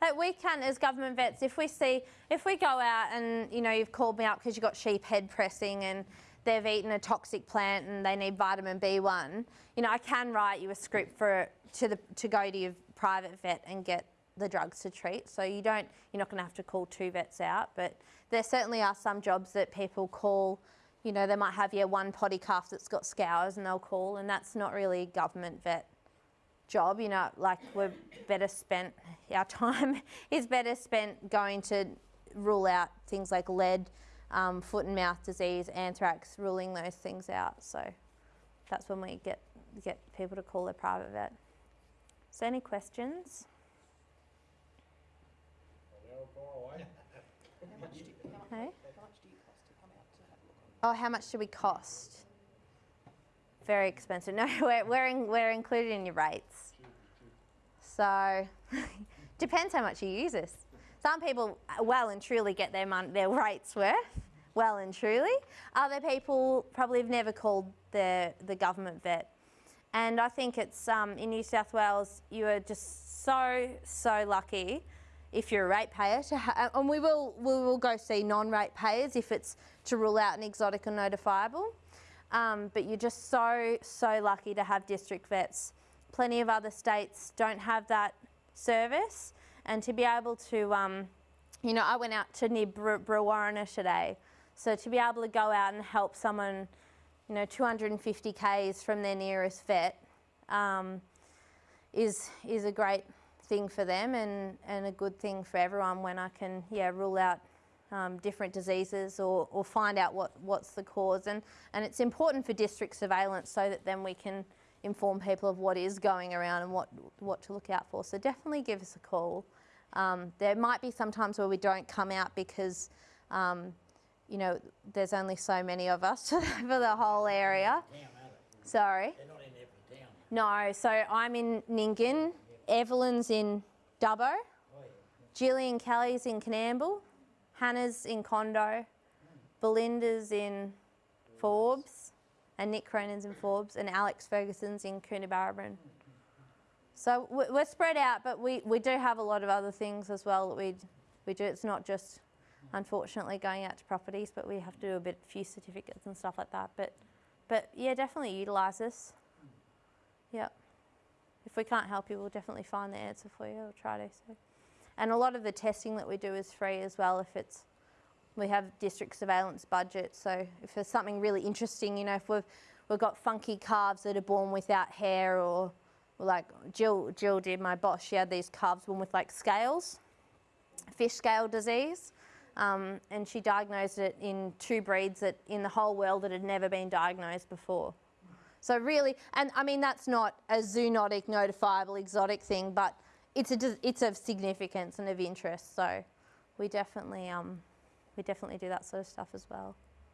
Like we can, as government vets, if we see, if we go out and you know you've called me up because you've got sheep head pressing and they've eaten a toxic plant and they need vitamin B1, you know I can write you a script for to the to go to your private vet and get the drugs to treat. So you don't, you're not going to have to call two vets out, but there certainly are some jobs that people call. You know, they might have yeah one poddy calf that's got scours and they'll call, and that's not really government vet job. You know, like we're better spent, our time is better spent going to rule out things like lead, um, foot and mouth disease, anthrax, ruling those things out. So that's when we get, get people to call their private vet. So any questions? Oh, how much do we cost? Very expensive. No, we're, we're, in, we're included in your rates. So, depends how much you use us. Some people well and truly get their, mon- their rates worth, well and truly. Other people probably have never called the, the government vet. And I think it's um, in New South Wales, you are just so, so lucky if you're a ratepayer, and we will, we will go see non-rate payers if it's to rule out an exotic or notifiable. Um, but you're just so, so lucky to have district vets. Plenty of other states don't have that service. And to be able to, um, you know, I went out to near Brewarrina today. So to be able to go out and help someone, you know, 250 k's from their nearest vet um, is, is a great thing for them and, and a good thing for everyone when I can yeah rule out um, different diseases or, or find out what, what's the cause and, and it's important for district surveillance so that then we can inform people of what is going around and what, what to look out for. So definitely give us a call. Um, there might be some times where we don't come out because um, you know, there's only so many of us for the whole area. Sorry? No, so I'm in Nyngan, Evelyn's in Dubbo, Gillian Kelly's in Coonamble, Hannah's in Condo, Belinda's in Forbes, and Nick Cronin's in Forbes, and Alex Ferguson's in Coonabarabran. So we're spread out, but we, we do have a lot of other things as well that we, we do. It's not just, unfortunately, going out to properties, but we have to do a bit, few certificates and stuff like that. But, but yeah, definitely utilise this. Yep if we can't help you, we'll definitely find the answer for you We'll try to. So. And a lot of the testing that we do is free as well if it's, we have district surveillance budget. So if there's something really interesting, you know, if we've, we've got funky calves that are born without hair or, like Jill, Jill did, my boss, she had these calves born with like scales, fish scale disease. Um, and she diagnosed it in two breeds that in the whole world that had never been diagnosed before. So really, and I mean, that's not a zoonotic, notifiable, exotic thing, but it's, a, it's of significance and of interest. So we definitely, um, we definitely do that sort of stuff as well.